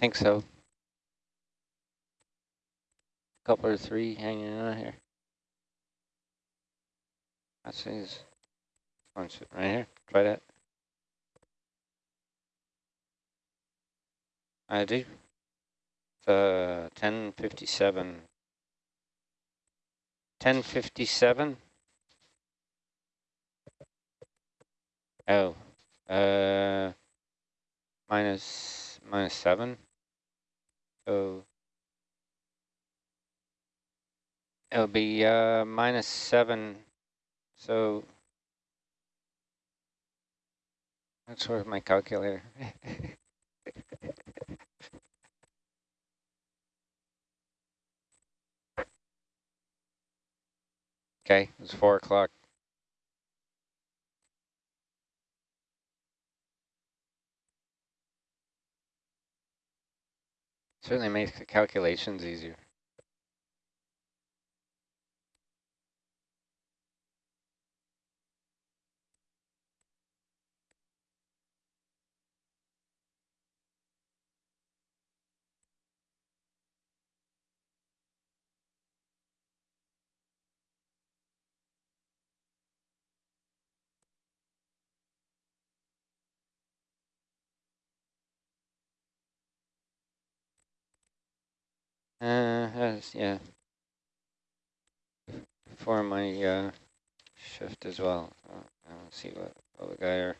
think so. Couple or three hanging out here. His. One right here. Try that. I do. Uh, 1057. 1057. Oh, uh, minus, minus seven. So it'll be uh, minus seven. So that's where my calculator. okay, it's four o'clock. Certainly makes the calculations easier. Uh, yeah. For my uh, shift as well. Uh, I don't see what, what the guy are.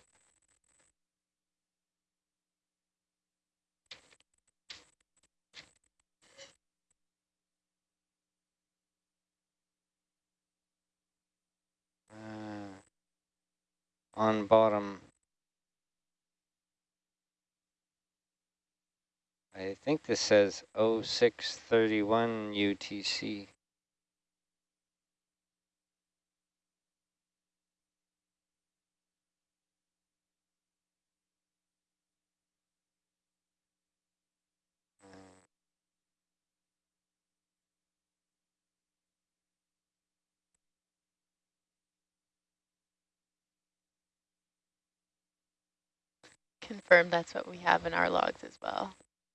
Uh, on bottom I think this says 0631 UTC. Confirm that's what we have in our logs as well.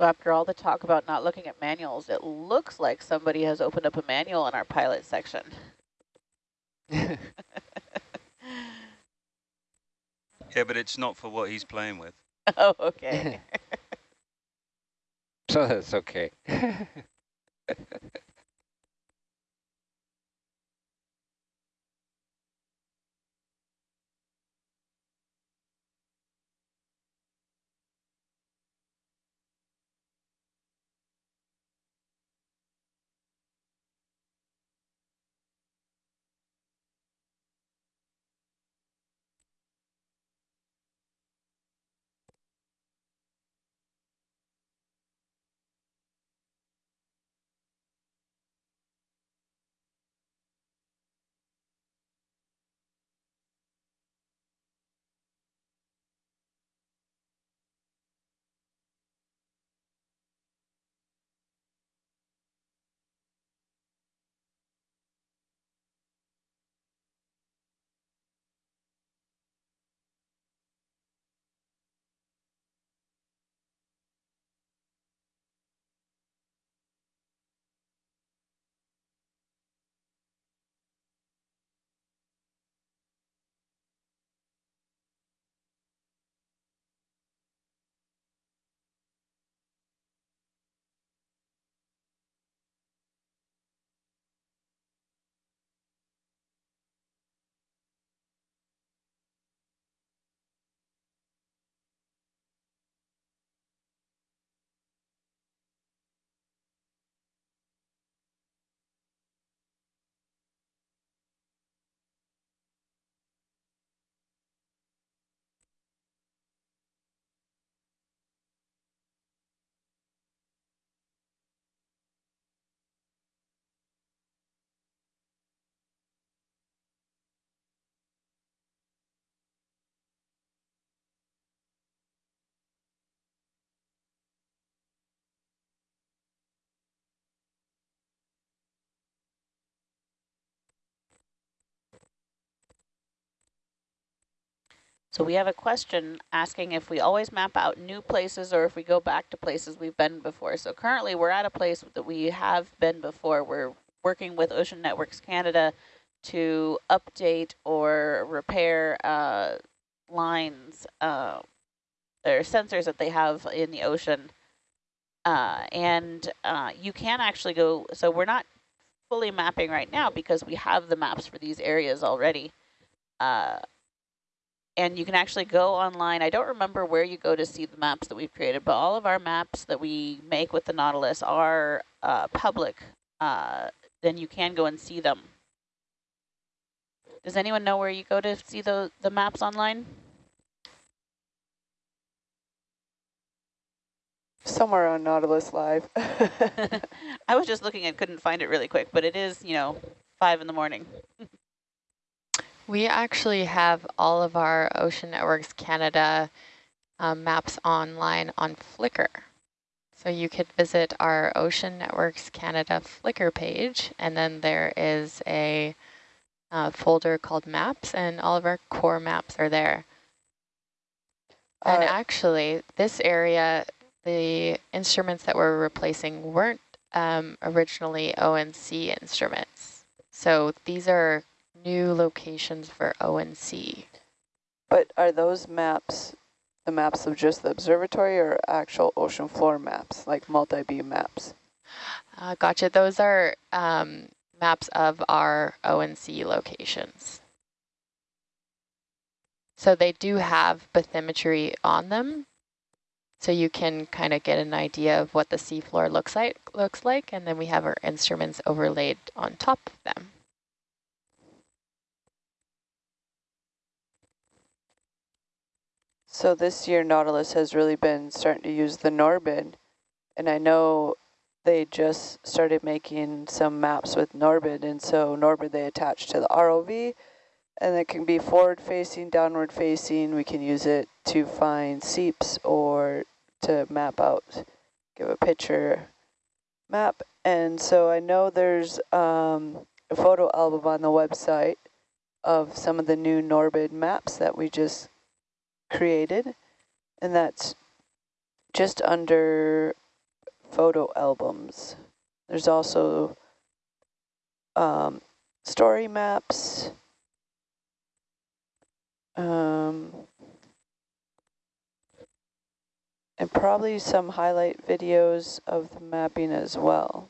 After all the talk about not looking at manuals, it looks like somebody has opened up a manual in our pilot section. Yeah, but it's not for what he's playing with. oh, okay. so that's okay. So we have a question asking if we always map out new places or if we go back to places we've been before. So currently we're at a place that we have been before. We're working with Ocean Networks Canada to update or repair uh, lines uh, or sensors that they have in the ocean. Uh, and uh, you can actually go, so we're not fully mapping right now because we have the maps for these areas already. And you can actually go online. I don't remember where you go to see the maps that we've created, but all of our maps that we make with the Nautilus are uh, public. Uh, then you can go and see them. Does anyone know where you go to see the, the maps online? Somewhere on Nautilus Live. I was just looking and couldn't find it really quick, but it is, you know, five in the morning. We actually have all of our Ocean Networks Canada um, maps online on Flickr. So you could visit our Ocean Networks Canada Flickr page, and then there is a uh, folder called Maps, and all of our core maps are there. Uh, and actually, this area, the instruments that we're replacing weren't um, originally ONC instruments. So these are new locations for ONC. But are those maps the maps of just the observatory or actual ocean floor maps, like multi-beam maps? Uh, gotcha. Those are um, maps of our ONC locations. So they do have bathymetry on them. So you can kind of get an idea of what the seafloor looks like, looks like, and then we have our instruments overlaid on top of them. So this year Nautilus has really been starting to use the Norbit, and I know they just started making some maps with Norbit, and so Norbit they attach to the ROV, and it can be forward facing, downward facing. We can use it to find seeps or to map out, give a picture map. And so I know there's um, a photo album on the website of some of the new Norbit maps that we just created, and that's just under photo albums. There's also um, story maps, um, and probably some highlight videos of the mapping as well.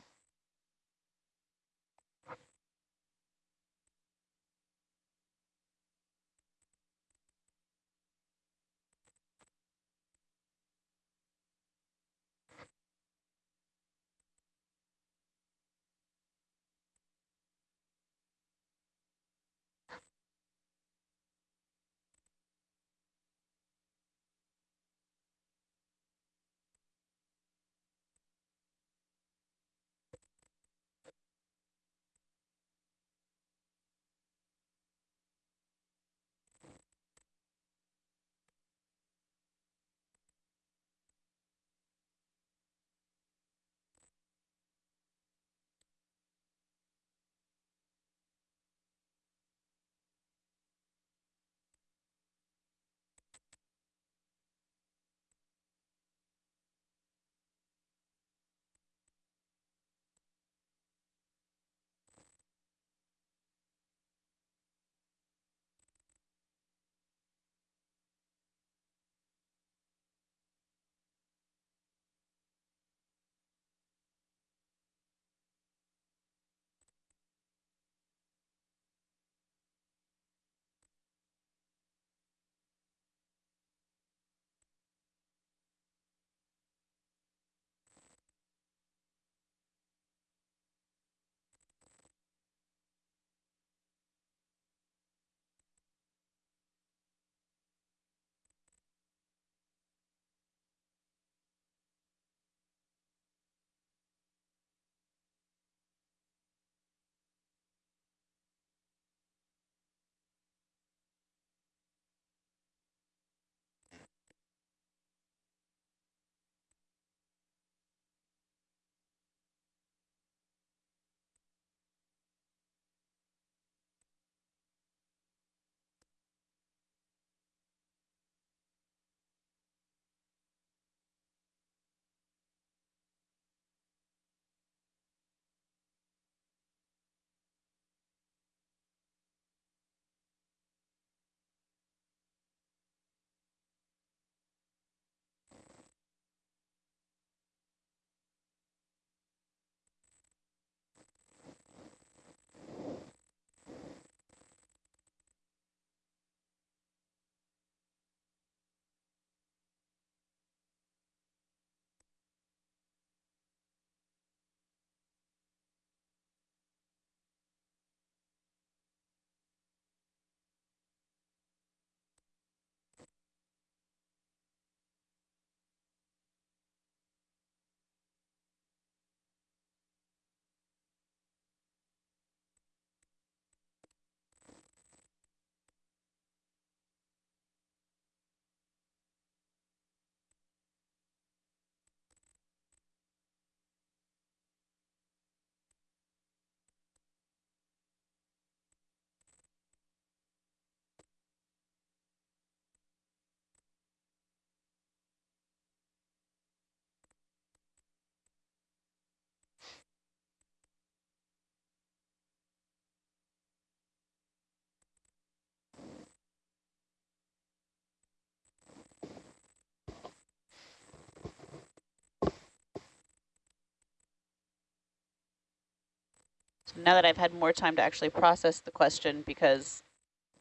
Now that I've had more time to actually process the question because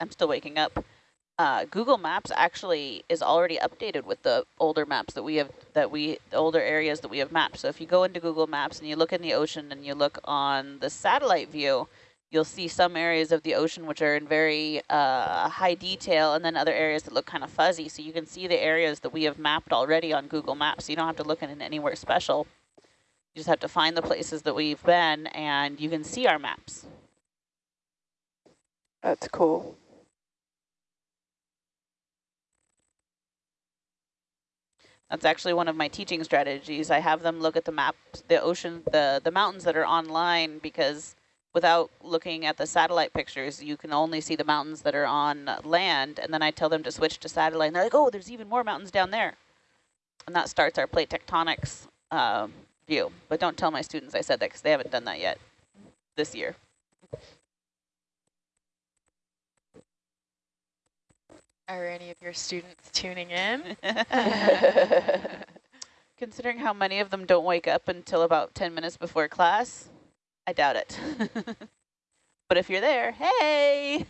I'm still waking up, uh, Google Maps actually is already updated with the older maps that we have, that we, the older areas that we have mapped. So if you go into Google Maps and you look in the ocean and you look on the satellite view, you'll see some areas of the ocean which are in very uh, high detail and then other areas that look kind of fuzzy. So you can see the areas that we have mapped already on Google Maps. So you don't have to look in anywhere special. You just have to find the places that we've been and you can see our maps. That's cool. That's actually one of my teaching strategies. I have them look at the map, the ocean, the, the mountains that are online because without looking at the satellite pictures, you can only see the mountains that are on land. And then I tell them to switch to satellite and they're like, oh, there's even more mountains down there. And that starts our plate tectonics uh, view. But don't tell my students I said that because they haven't done that yet this year. Are any of your students tuning in? Considering how many of them don't wake up until about 10 minutes before class, I doubt it. but if you're there, hey!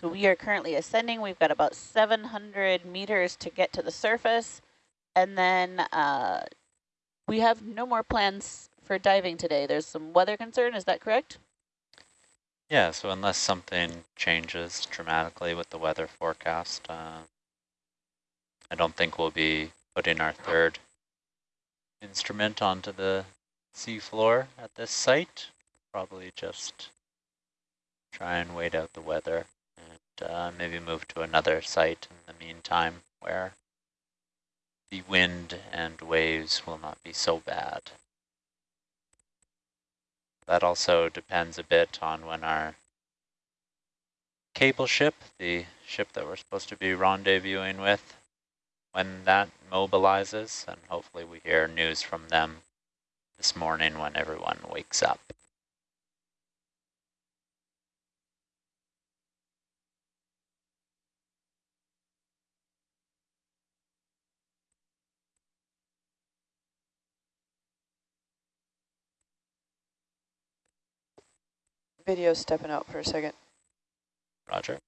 So we are currently ascending. We've got about 700 meters to get to the surface. And then uh, we have no more plans for diving today. There's some weather concern, is that correct? Yeah, so unless something changes dramatically with the weather forecast, uh, I don't think we'll be putting our third instrument onto the seafloor at this site. Probably just try and wait out the weather uh, maybe move to another site in the meantime where the wind and waves will not be so bad. That also depends a bit on when our cable ship, the ship that we're supposed to be rendezvousing with, when that mobilizes, and hopefully we hear news from them this morning when everyone wakes up. Video stepping out for a second. Roger.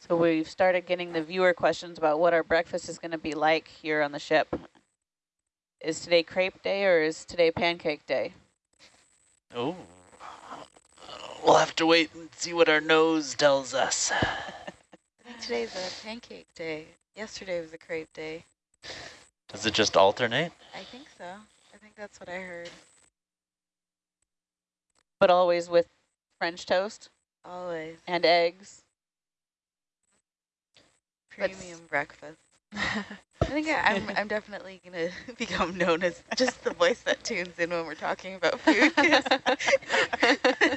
So we've started getting the viewer questions about what our breakfast is going to be like here on the ship. Is today crepe day or is today pancake day? Oh, we'll have to wait and see what our nose tells us. Today's a pancake day. Yesterday was a crepe day. Does it just alternate? I think so. I think that's what I heard. But always with French toast Always. and eggs. Premium breakfast. I think I, I'm, I'm definitely going to become known as just the voice that tunes in when we're talking about food. this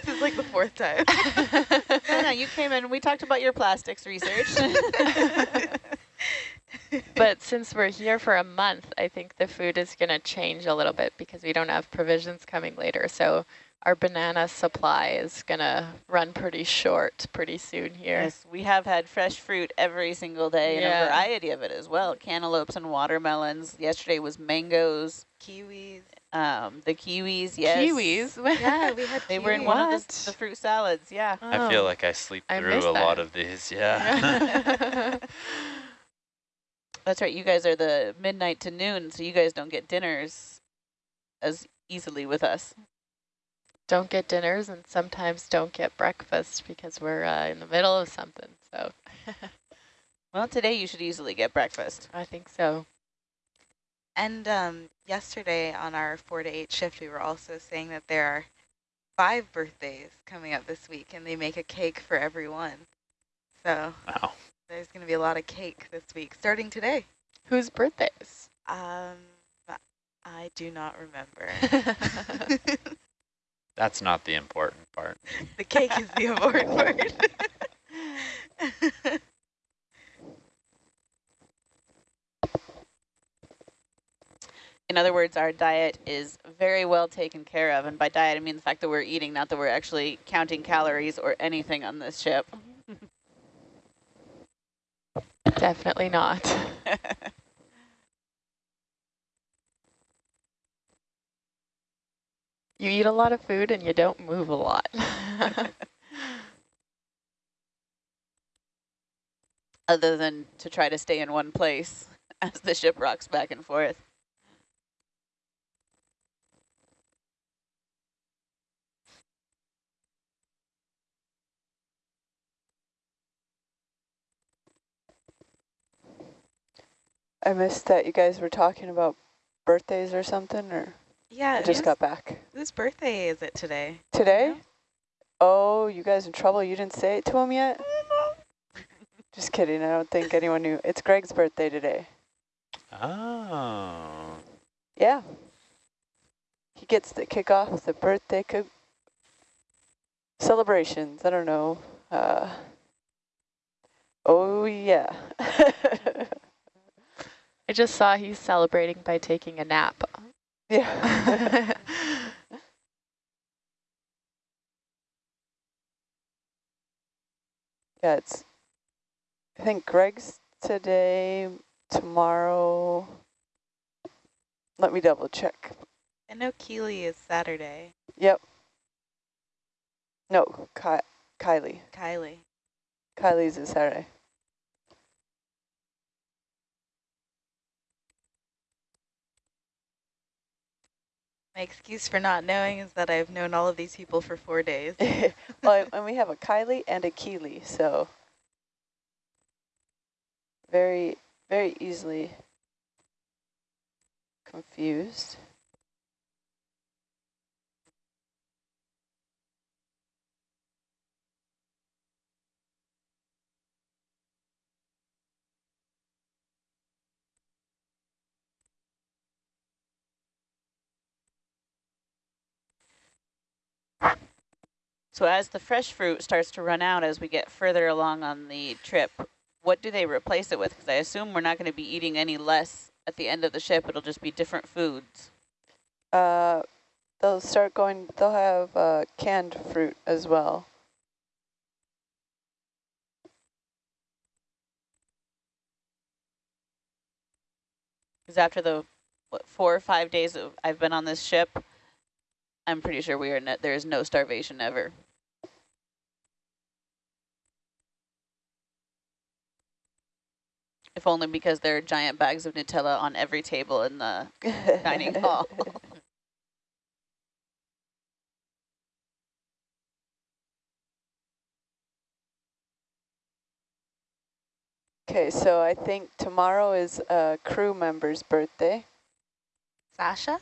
is like the fourth time. no, no, you came in. We talked about your plastics research. but since we're here for a month, I think the food is going to change a little bit because we don't have provisions coming later. So our banana supply is going to run pretty short pretty soon here. yes, we have had fresh fruit every single day and a variety of it as well. Cantaloupes and watermelons. Yesterday was mangoes. Kiwis. Um, the kiwis, yes. Kiwis? Yeah, we had They were in kiwis. one of What? the, the fruit salads, yeah. I feel Oh. like I sleep through missed a lot of these, yeah. That's right, you guys are the midnight to noon, so you guys don't get dinners as easily with us. Don't get dinners and sometimes don't get breakfast because we're uh, in the middle of something. So Well, today you should easily get breakfast. I think so. And um, yesterday on our 4 to 8 shift, we were also saying that there are five birthdays coming up this week, and they make a cake for everyone. So wow. there's going to be a lot of cake this week, starting today. Whose birthdays? Um, I do not remember. That's not the important part. the cake is the important part. In other words, our diet is very well taken care of. And by diet, I mean the fact that we're eating, not that we're actually counting calories or anything on this ship. Mm-hmm. Definitely not. You eat a lot of food and you don't move a lot. Other than to try to stay in one place as the ship rocks back and forth. I missed that you guys were talking about birthdays or something, or yeah, I just got back. whose birthday is it today? Today? Oh, you guys in trouble. You didn't say it to him yet? Just kidding. I don't think anyone knew. It's Greg's birthday today. Oh. Yeah. He gets to kick off the birthday co celebrations. I don't know. Uh, oh, yeah. I just saw he's celebrating by taking a nap. Yeah. yeah, it's, I think Greg's today, tomorrow. Let me double check. I know Keely is Saturday. Yep. No, Ki Kylie. Kylie. Kylie's is Saturday. My excuse for not knowing is that I've known all of these people for four days. well, and we have a Kylie and a Keely, so very, very easily confused. So as the fresh fruit starts to run out as we get further along on the trip, what do they replace it with? Because I assume we're not going to be eating any less at the end of the ship. It'll just be different foods. Uh, they'll start going, they'll have uh, canned fruit as well. Because after the what, four or five days of I've been on this ship, I'm pretty sure we are no, there is no starvation ever. If only because there are giant bags of Nutella on every table in the dining hall. Okay, so I think tomorrow is a crew member's birthday. Sasha?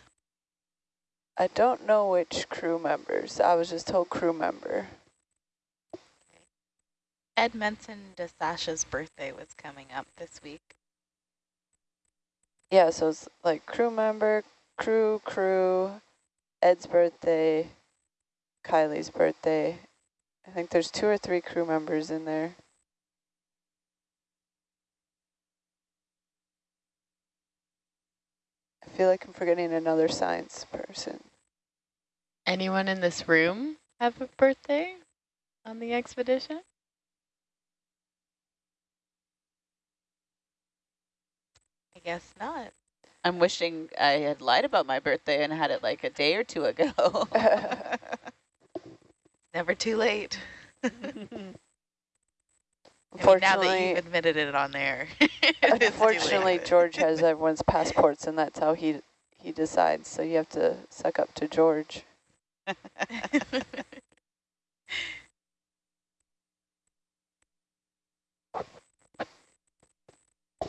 I don't know which crew members. I was just told crew member. Ed mentioned Sasha's birthday was coming up this week. Yeah, so it's like crew member, crew, crew, Ed's birthday, Kylie's birthday. I think there's two or three crew members in there. I feel like I'm forgetting another science person. Anyone in this room have a birthday on the expedition? I guess not. I'm wishing I had lied about my birthday and had it like a day or two ago. Never too late. I mean, now that you've admitted it on there. it is unfortunately, George has everyone's passports, and that's how he he decides. So you have to suck up to George.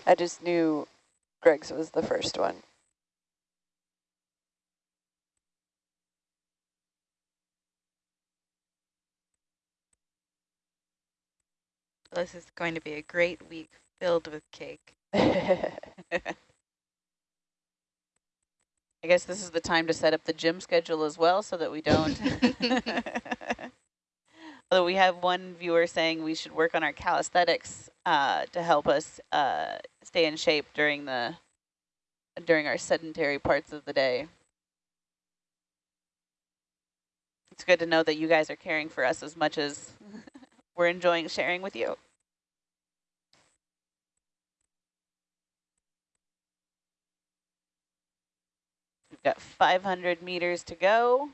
I just knew Greg's was the first one. this is going to be a great week filled with cake. I guess this is the time to set up the gym schedule as well so that we don't. Although we have one viewer saying we should work on our calisthenics uh, to help us uh, stay in shape during the during our sedentary parts of the day. It's good to know that you guys are caring for us as much as we're enjoying sharing with you. We've got 500 meters to go.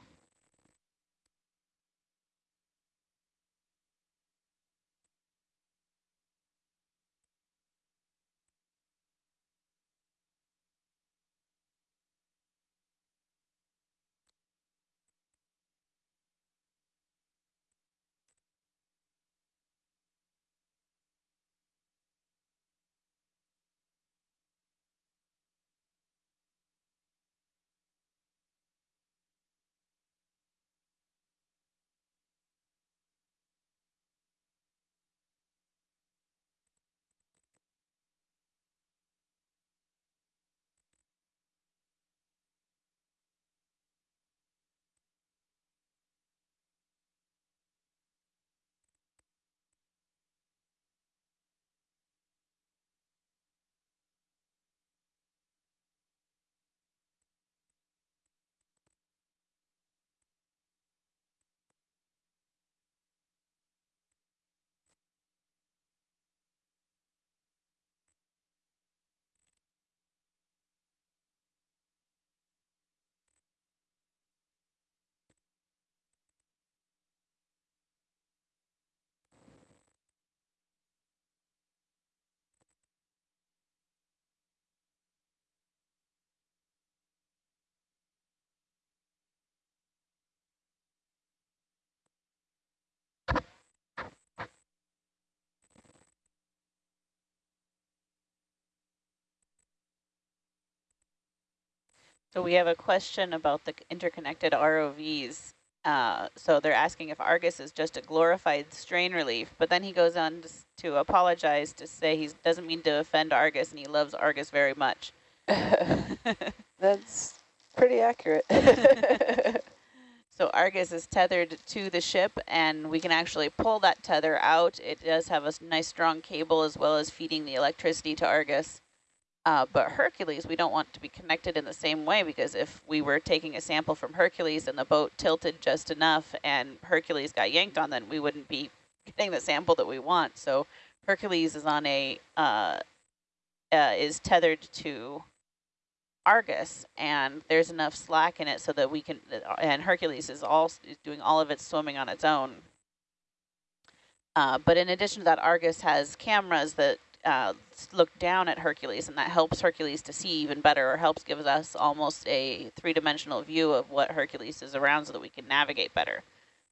So we have a question about the interconnected ROVs. Uh, so they're asking if Argus is just a glorified strain relief, but then he goes on to, to apologize to say he doesn't mean to offend Argus and he loves Argus very much. That's pretty accurate. So Argus is tethered to the ship and we can actually pull that tether out. It does have a nice strong cable as well as feeding the electricity to Argus. Uh, but Hercules, we don't want to be connected in the same way because if we were taking a sample from Hercules and the boat tilted just enough and Hercules got yanked on, then we wouldn't be getting the sample that we want. So Hercules is on a uh, uh, is tethered to Argus, and there's enough slack in it so that we can. And Hercules is all is doing all of its swimming on its own. Uh, but in addition to that, Argus has cameras that uh, look down at Hercules, and that helps Hercules to see even better, or helps gives us almost a three-dimensional view of what Hercules is around so that we can navigate better.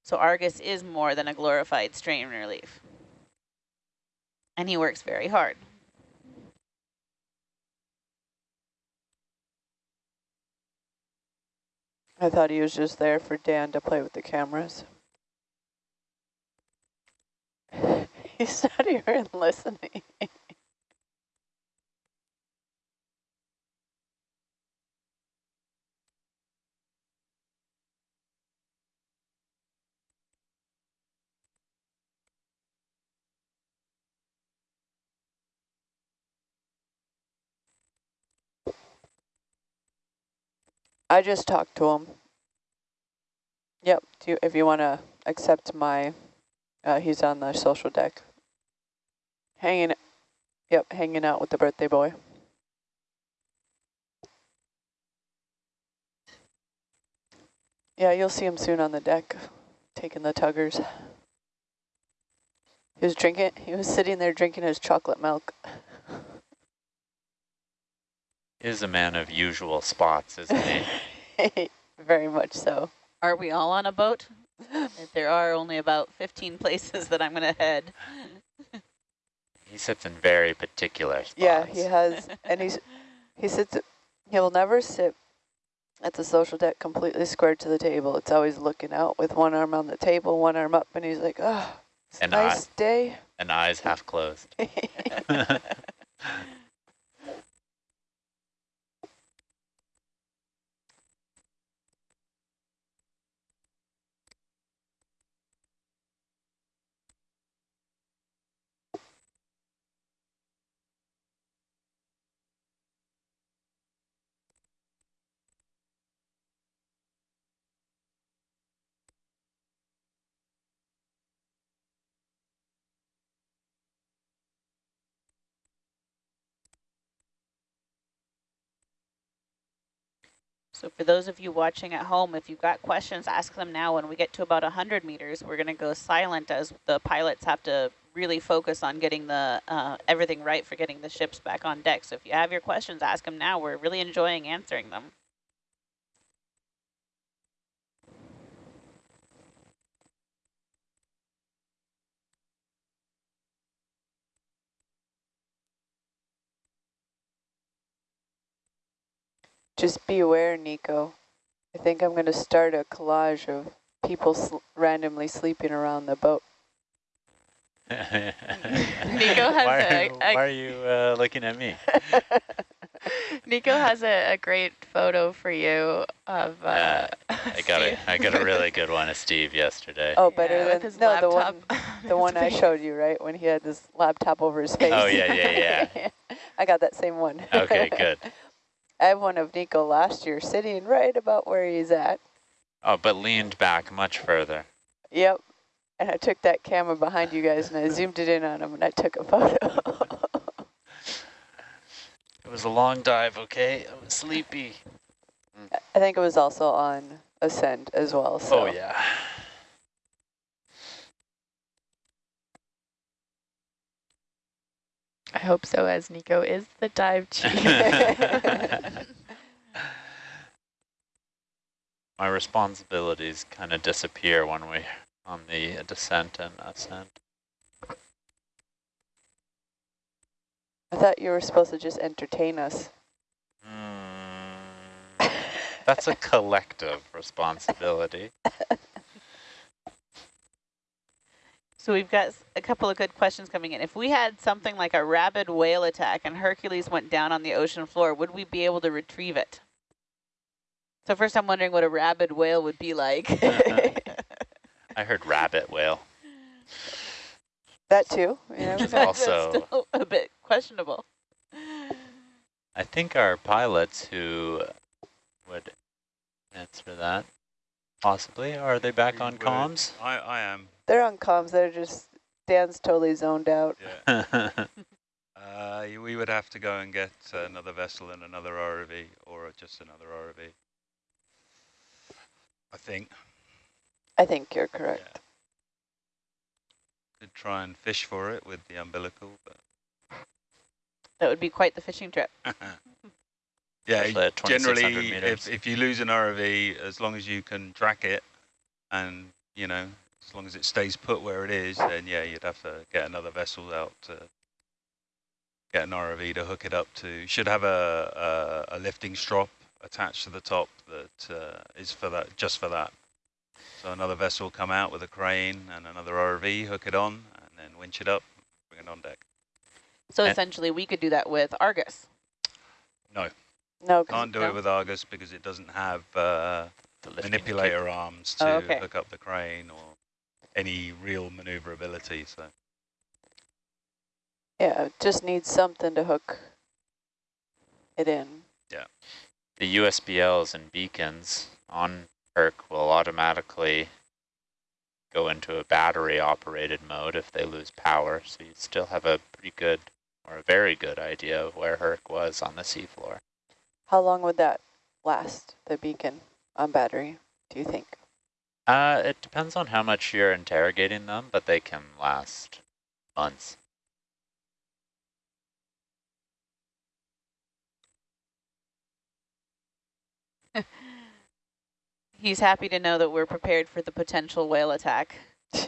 So Argus is more than a glorified strain relief. And he works very hard. I thought he was just there for Dan to play with the cameras. He's not even listening. I just talked to him. Yep, you, if you want to accept my, uh, he's on the social deck. Hanging, yep, hanging out with the birthday boy. Yeah, you'll see him soon on the deck, taking the tuggers. He was drinking, he was sitting there drinking his chocolate milk. Is a man of usual spots, isn't he? Very much so. Are we all on a boat? There are only about 15 places that I'm going to head. He sits in very particular spots. Yeah, he has, and he's he sits. He'll never sit at the social deck completely squared to the table. It's always looking out with one arm on the table, one arm up, and he's like, "Oh, it's And I- nice day." And eyes half closed. So for those of you watching at home, if you've got questions, ask them now. When we get to about 100 meters, we're going to go silent as the pilots have to really focus on getting the uh, everything right for getting the ships back on deck. So if you have your questions, ask them now. We're really enjoying answering them. Just be aware, Nico. I think I'm going to start a collage of people sl randomly sleeping around the boat. Nico has why, a- are, a- why are you uh, looking at me? Nico has a, a great photo for you of uh, Yeah, I got Steve. a, I got a really good one of Steve yesterday. Oh, better Yeah, than his no the one laptop. the one I showed you, right? When he had his laptop over his face. Oh, yeah, yeah, yeah. I got that same one. Okay, good. I have one of Nico last year sitting right about where he's at. Oh, but leaned back much further. Yep. And I took that camera behind you guys and I zoomed it in on him and I took a photo. It was a long dive, okay? I was sleepy. I think it was also on Ascend as well. So. Oh, yeah. I hope so, as Nico is the dive chief. My responsibilities kind of disappear when we on the descent and ascent. I thought you were supposed to just entertain us. Mm, that's a collective responsibility. So we've got a couple of good questions coming in. If we had something like a rabid whale attack and Hercules went down on the ocean floor, would we be able to retrieve it? So first I'm wondering what a rabid whale would be like. I heard rabbit whale. That too. You know? Which is That's also, still a bit questionable. I think our pilots who would answer that, possibly. Are they back We on would- comms? I, I am. They're on comms. They're just Dan's totally zoned out. Yeah. Uh, we would have to go and get another vessel and another ROV, or just another ROV. I think. I think you're correct. Yeah. Could try and fish for it with the umbilical, but That would be quite the fishing trip. yeah, Especially at 2600 generally, if, if you lose an ROV, as long as you can track it and, you know, as long as it stays put where it is, then yeah, you'd have to get another vessel out to get an ROV to hook it up to. Should have a, a, a lifting strop attached to the top that uh, is for that, just for that. So another vessel will come out with a crane and another ROV, hook it on, and then winch it up, bring it on deck. So And- essentially, we could do that with Argus. No, No. can't do no? it with Argus because it doesn't have uh, The manipulator arms to Oh, okay. hook up the crane or any real maneuverability. So yeah, it just needs something to hook it in. Yeah. The USBLs and beacons on Herc will automatically go into a battery operated mode if they lose power. So you still have a pretty good or a very good idea of where Herc was on the seafloor. How long would that last, the beacon on battery, do you think? Uh, it depends on how much you're interrogating them, but they can last months. He's happy to know that we're prepared for the potential whale attack.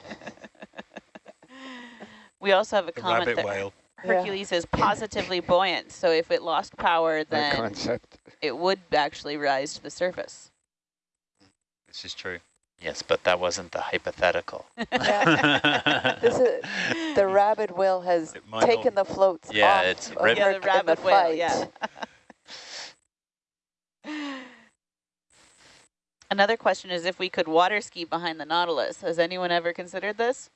we also have a the comment that whale. Hercules is positively buoyant, so if it lost power, That then concept. it would actually rise to the surface. This is true. Yes, but that wasn't the hypothetical. This is, the rabid whale has It taken the floats Yeah, off it's of Yeah, the Herc in rabbit the whale, fight. yeah. Another question is if we could water ski behind the Nautilus. Has anyone ever considered this?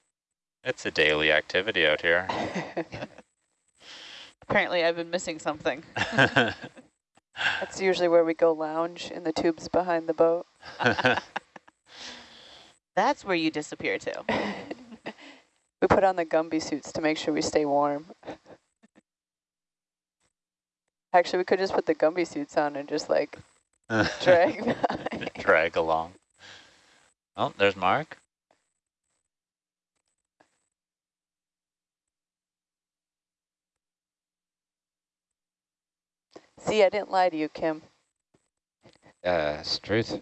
it's a daily activity out here. Apparently I've been missing something. That's usually where we go lounge in the tubes behind the boat. That's where you disappear to. we put on the Gumby suits to make sure we stay warm. Actually, we could just put the Gumby suits on and just like drag by. Drag along. Oh, there's Mark. See, I didn't lie to you, Kim. Uh, it's truth.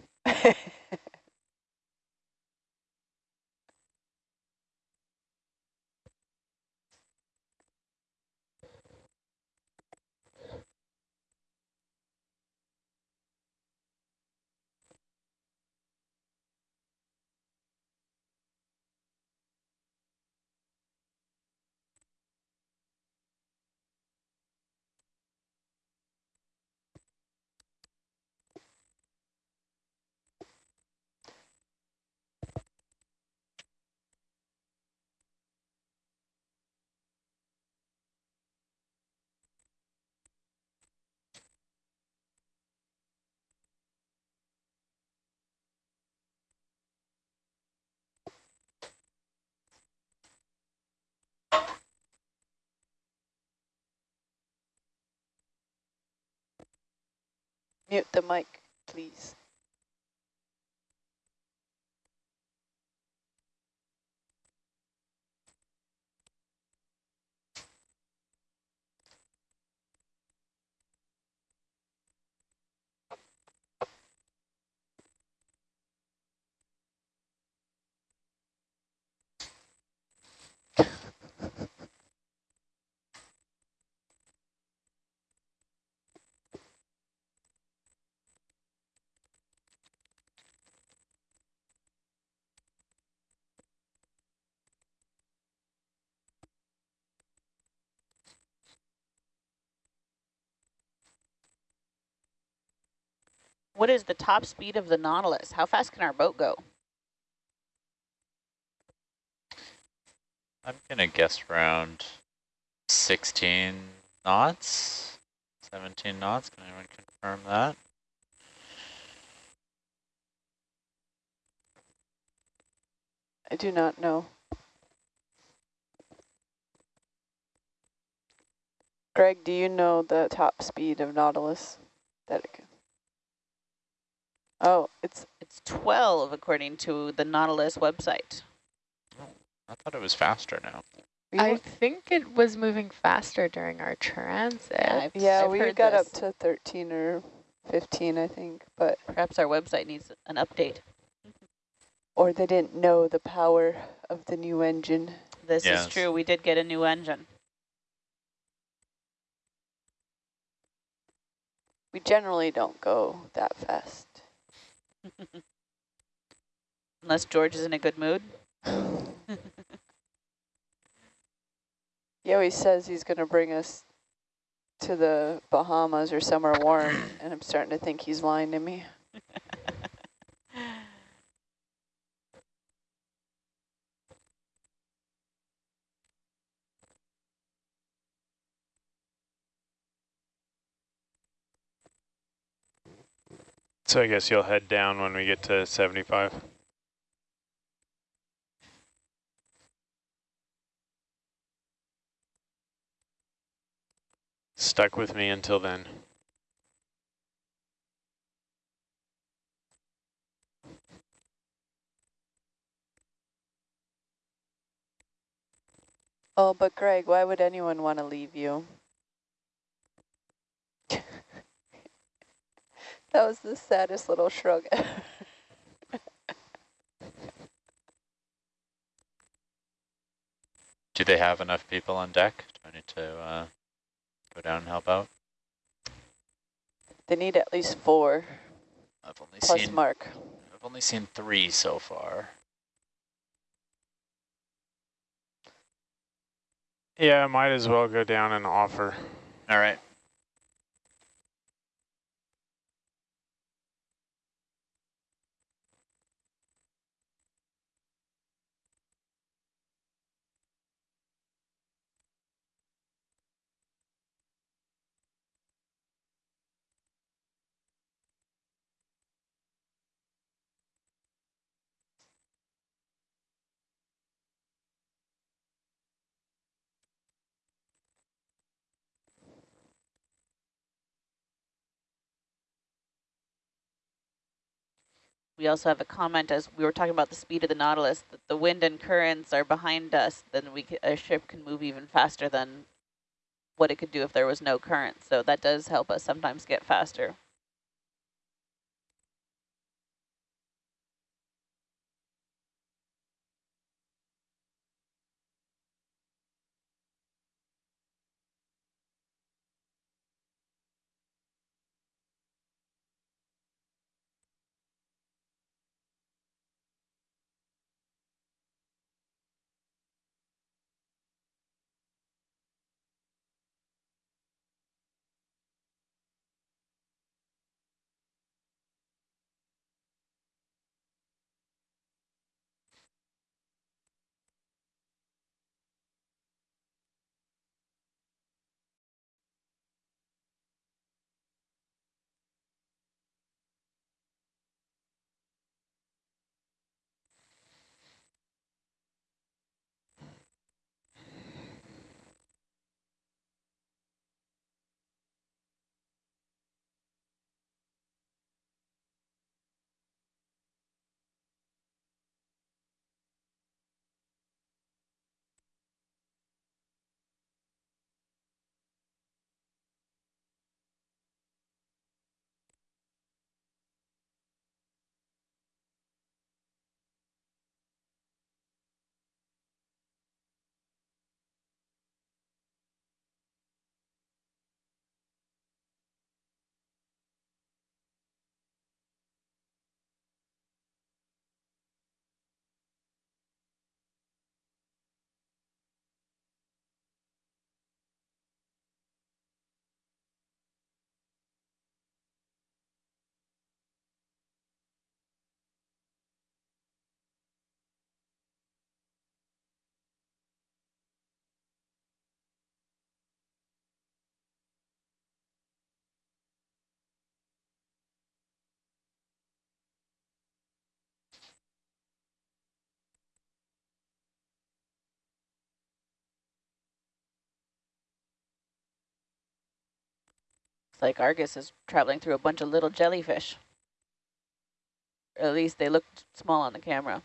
Mute the mic, please. What is the top speed of the Nautilus? How fast can our boat go? I'm gonna guess around 16 knots, 17 knots. Can anyone confirm that? I do not know. Greg, do you know the top speed of Nautilus? That it can... Oh, it's It's 12 according to the Nautilus website. Oh, I thought it was faster now. We I think it was moving faster during our transit. Yeah, I've, yeah, I've we heard got this. up to 13 or 15, I think, but Perhaps our website needs an update. or they didn't know the power of the new engine. This Yes. is true. We did get a new engine. We generally don't go that fast. Unless George is in a good mood. He always says he's going to bring us to the Bahamas or somewhere warm, and I'm starting to think he's lying to me. So I guess you'll head down when we get to 75. Stuck with me until then. Oh, but Greg, why would anyone want to leave you? that was the saddest little shrug. Do they have enough people on deck? Do I need to uh, go down and help out? they need at least four, I've only plus seen Mark. I've only seen three so far. Yeah, I might as well go down and offer. All right. We also have a comment as we were talking about the speed of the Nautilus, that the wind and currents are behind us, then we a ship can move even faster than what it could do if there was no current. So that does help us sometimes get faster. Like Argus is traveling through a bunch of little jellyfish. At least they looked small on the camera.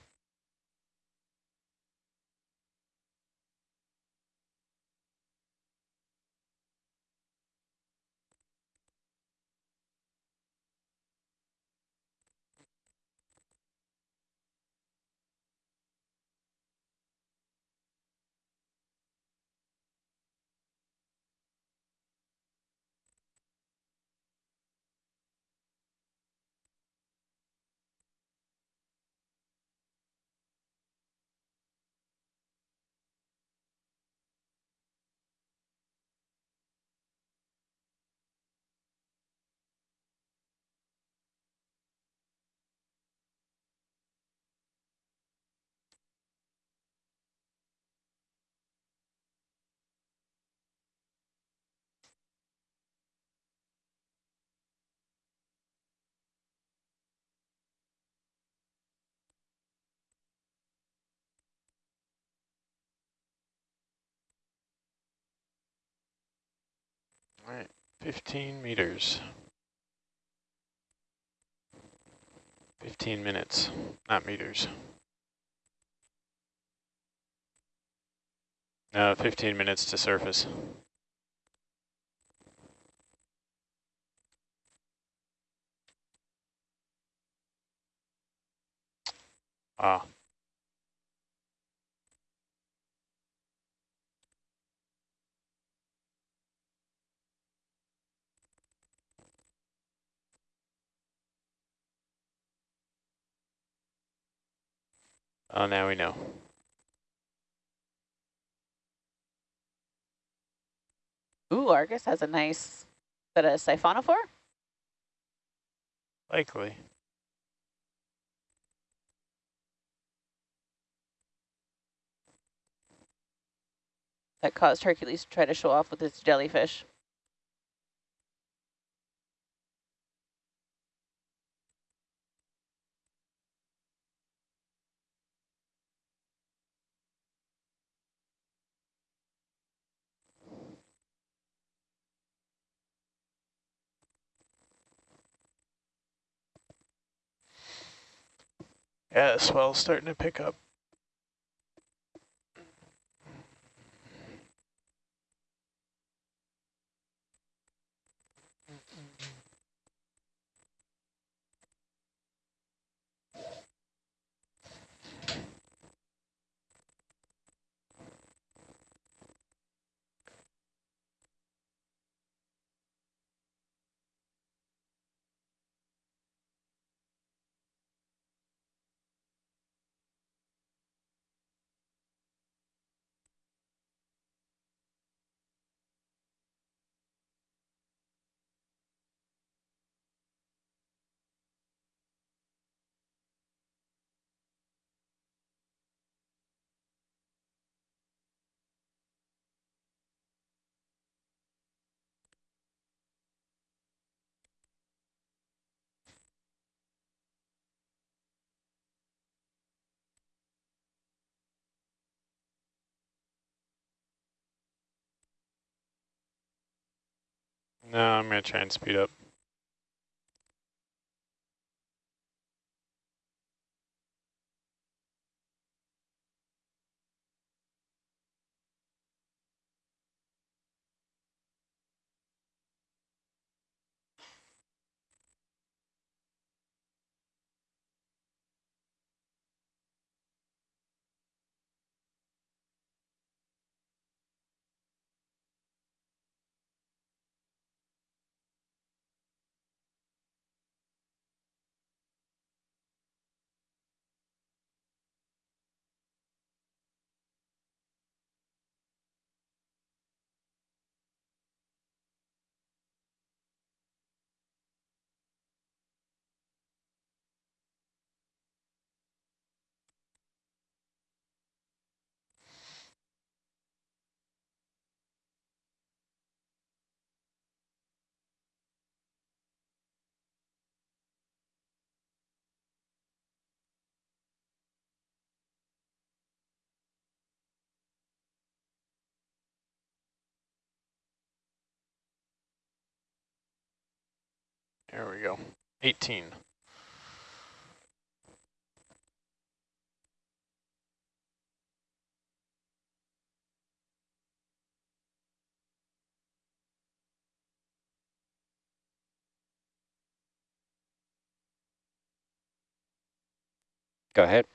All right, 15 meters. 15 minutes, not meters. No, 15 minutes to surface. Ah. Oh, now we know. Ooh, Argus has a nice, that a siphonophore? Likely. That caused Hercules to try to show off with its jellyfish. Yeah, swell's starting to pick up. No, I'm going to try and speed up. There we go. 18. Go ahead.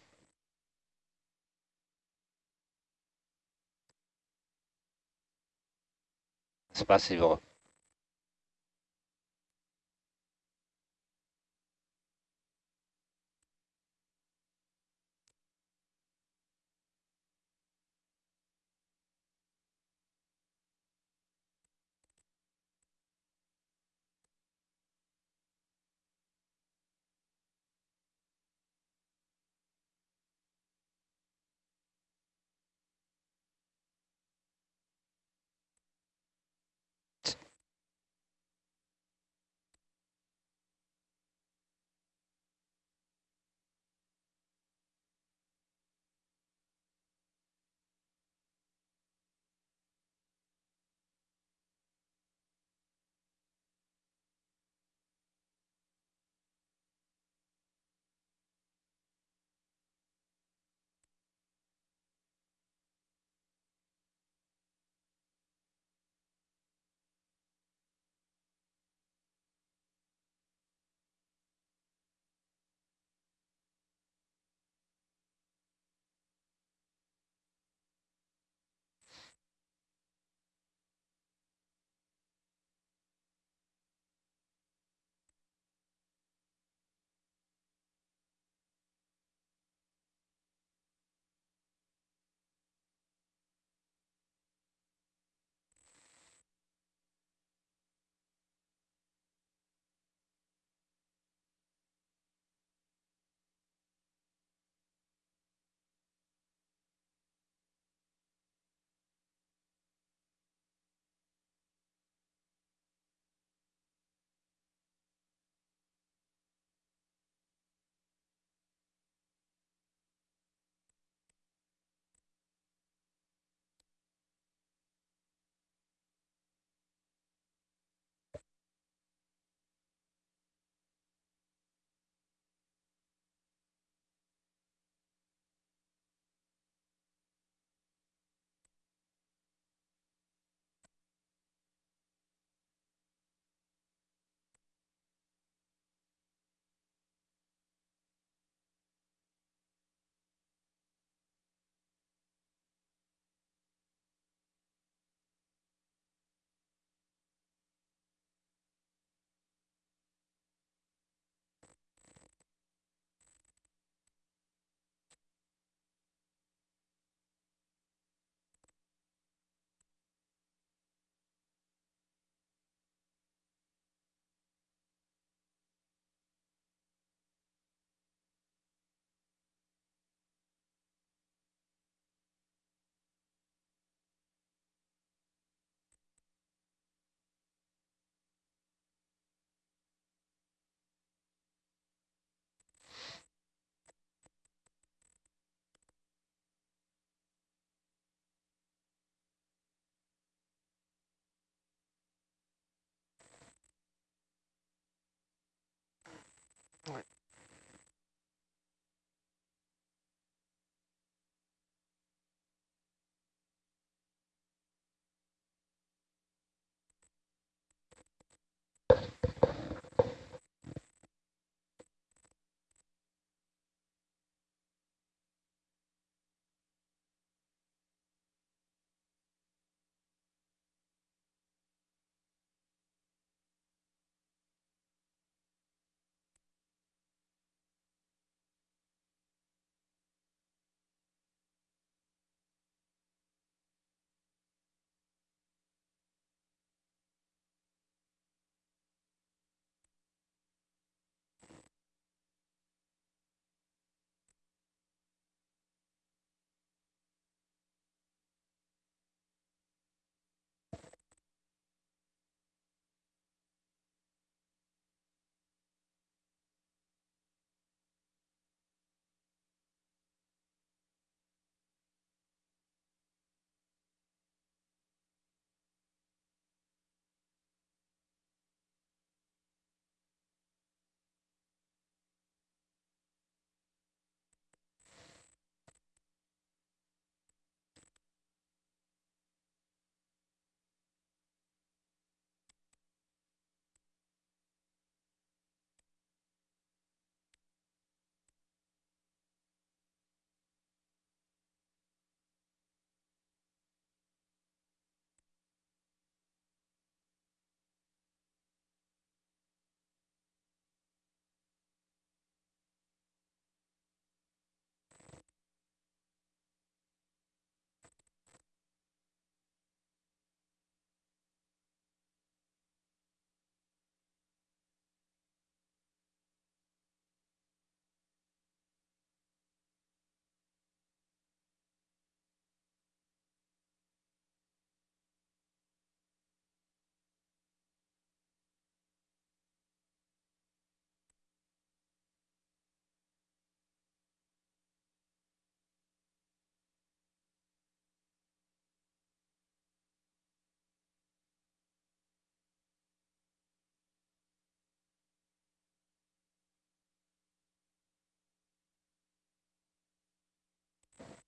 Spasibo.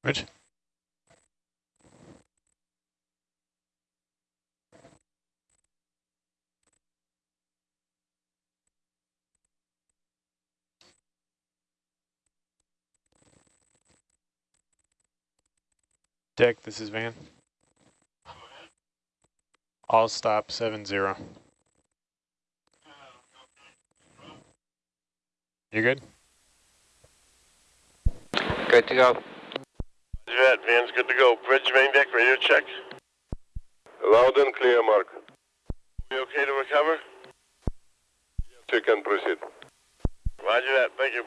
Rich? Deck, this is Van. All stop seven zero. You good? Good to go. Roger that, Van's good to go. Bridge main deck, radio check. Loud and clear, Mark. We okay to recover? Yes, You can proceed. Roger that, thank you.